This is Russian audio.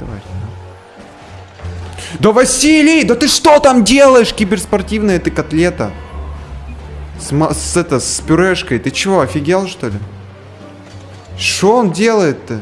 тварь. ну. Да Василий, да ты что там делаешь, киберспортивная ты котлета? С, с, это, с пюрешкой. Ты чего, офигел что ли? Что он делает-то?